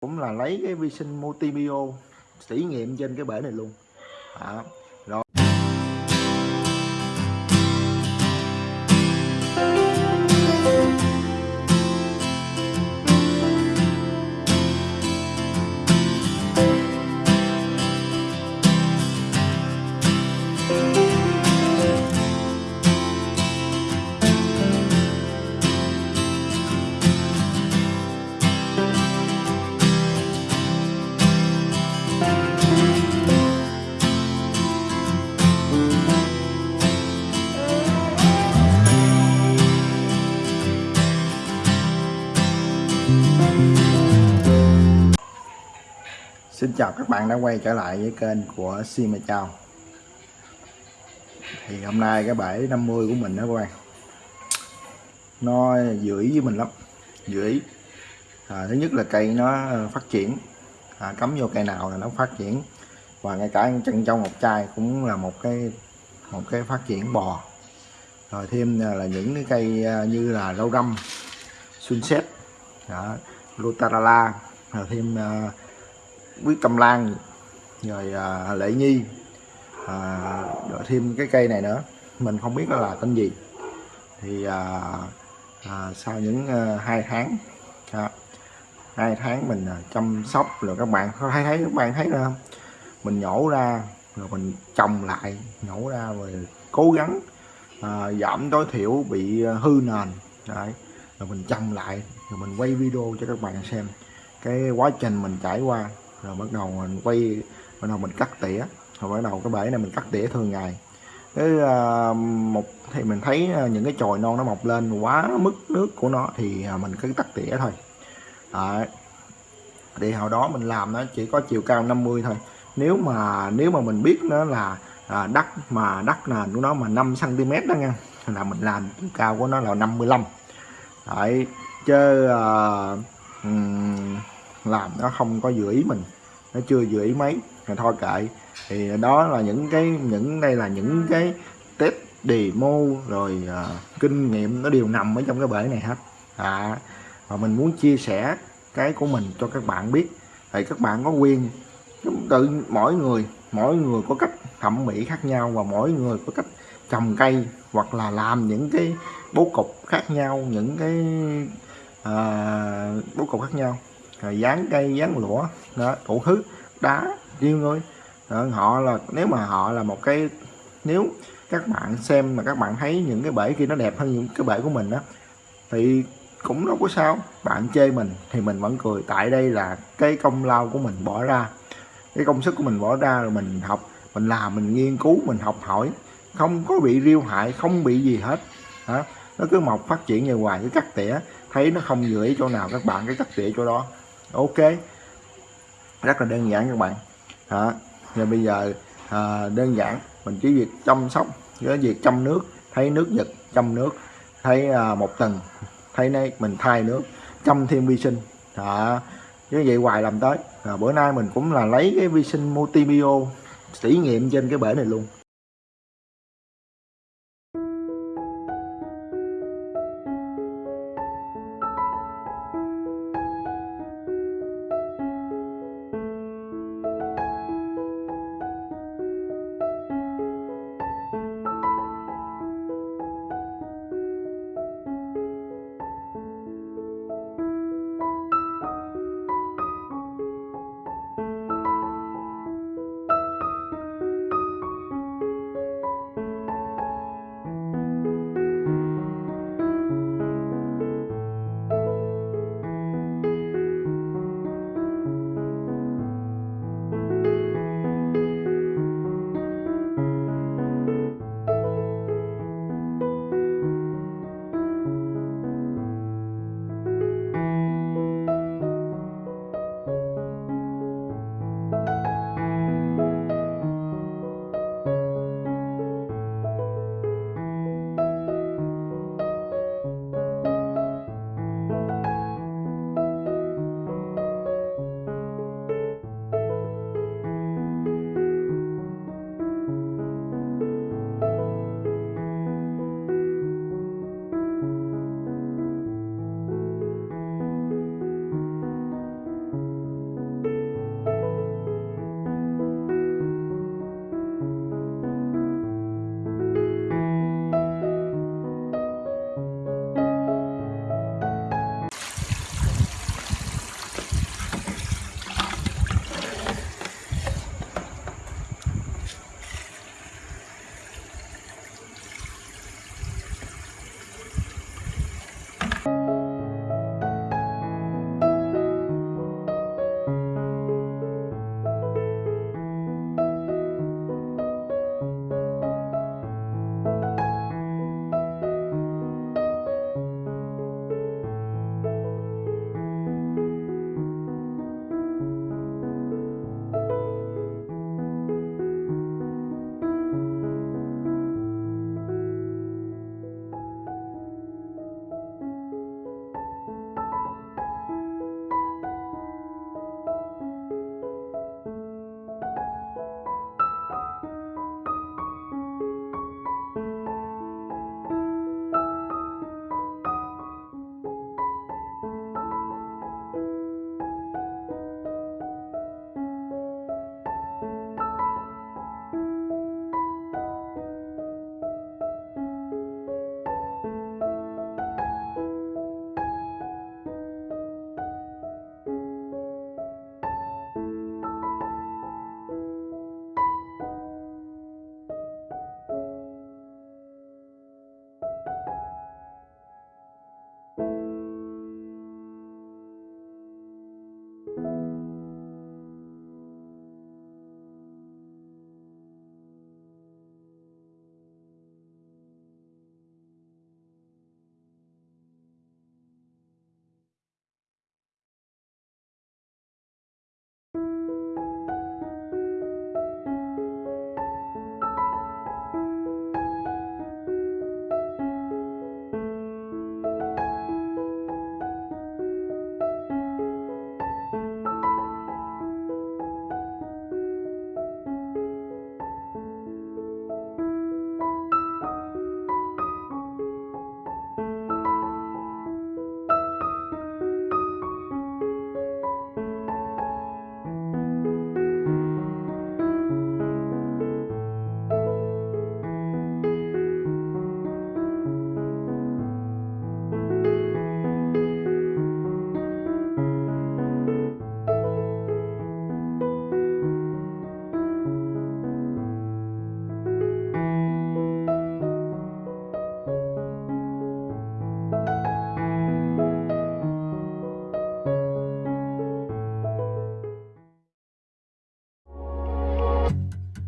cũng là lấy cái vi sinh multibio thí nghiệm trên cái bể này luôn. À, rồi. Xin chào các bạn đã quay trở lại với kênh của Sima chào Thì hôm nay cái bể 50 của mình đó các bạn. Nó dữ với mình lắm Dữ à, Thứ nhất là cây nó ờ, phát triển. À, Cắm vô cây nào là nó phát triển. Và ngay cả chân trong ngọc trai cũng là một cái một cái phát triển bò. Rồi thêm là những cái cây ờ, như là rau răm Sunset đó, Lutarala rồi thêm uh, quý tâm lan rồi à, lệ nhi à, rồi thêm cái cây này nữa. Mình không biết nó là tên gì. Thì à, à, sau những à, hai tháng à, hai tháng mình à, chăm sóc rồi các bạn có thấy thấy các bạn thấy không mình nhổ ra rồi mình trồng lại nhổ ra rồi cố gắng à, giảm tối thiểu bị hư nền. Đấy rồi mình trồng lại rồi mình quay video cho các bạn xem. Cái quá trình mình trải qua rồi bắt đầu mình quay bắt đầu mình cắt tỉa. Rồi bắt đầu cái bể này mình cắt tỉa thường ngày. Cái à, uh, một thì mình thấy à, những cái chồi non nó mọc lên quá mức nước của nó thì à, mình cứ cắt tỉa thôi. Đấy. thì hồi đó mình làm nó chỉ có chiều cao 50 thôi. Nếu mà nếu mà mình biết nó là à, đất mà đất nền của nó mà 5 cm đó nha là mình làm chiều cao của nó là 55 Đấy, chứ uh, um, làm nó không có dự ý mình nó chưa vừa ý mấy thì thôi kệ. Thì đó là những cái những đây là những cái test demo rồi uh, kinh nghiệm nó đều nằm ở trong cái bể này hết. À, và mình muốn chia sẻ cái của mình cho các bạn biết. Thì các bạn có quyền tự mỗi người mỗi người có cách thẩm mỹ khác nhau và mỗi người có cách trồng cây hoặc là làm những cái bố cục khác nhau những cái à, bố cục khác nhau rồi dán cây dán lũa đó đủ thứ. Đá riêu thôi đó, ờ, họ là nếu mà họ là một cái nếu các bạn xem mà các bạn thấy những cái bể kia nó đẹp hơn những cái bể của mình á, thì cũng đâu có sao. Bạn chê mình thì mình vẫn cười. Tại đây là cái công lao của mình bỏ ra. Cái công sức của mình bỏ ra rồi mình học mình làm mình nghiên cứu mình học hỏi. Không có bị riêu hại không bị gì hết. Hả nó cứ mọc phát triển như hoài. Cái cắt tỉa thấy nó không vừa ý chỗ nào các bạn cái cắt tỉa chỗ đó ok. Rất là đơn giản các bạn. Đó. rồi bây giờ à, đơn giản. Mình chỉ việc chăm sóc với việc chăm nước thấy nước giật chăm nước thấy à, một tuần thấy nay mình thay nước chăm thêm vi sinh. Đó như vậy hoài làm tới. À, bữa nay mình cũng là lấy cái vi sinh multibio thí nghiệm trên cái bể này luôn.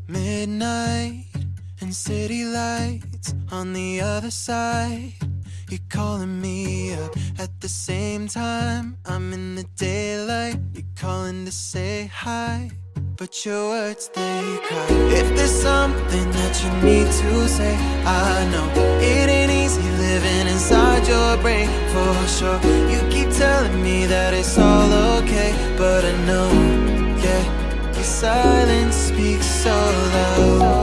Midnight and city lights on the other side. You're calling me up at the same time. I'm in the daylight. You're calling to say hi. But your words they cry. If there's something that you need to say, I know it ain't easy living inside your brain for sure. You keep telling me that it's all okay, but I know, silence speaks so loud.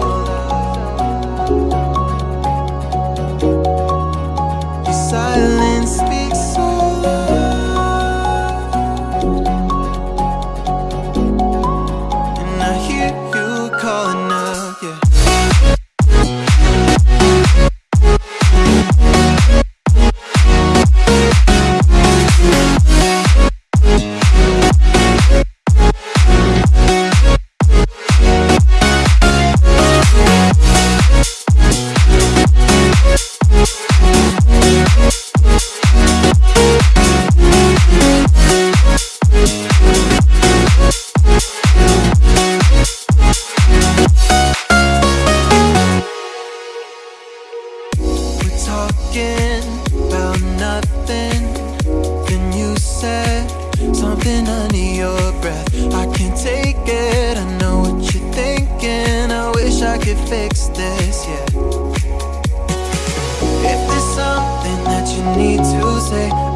This, yeah. If there's something that you need to say,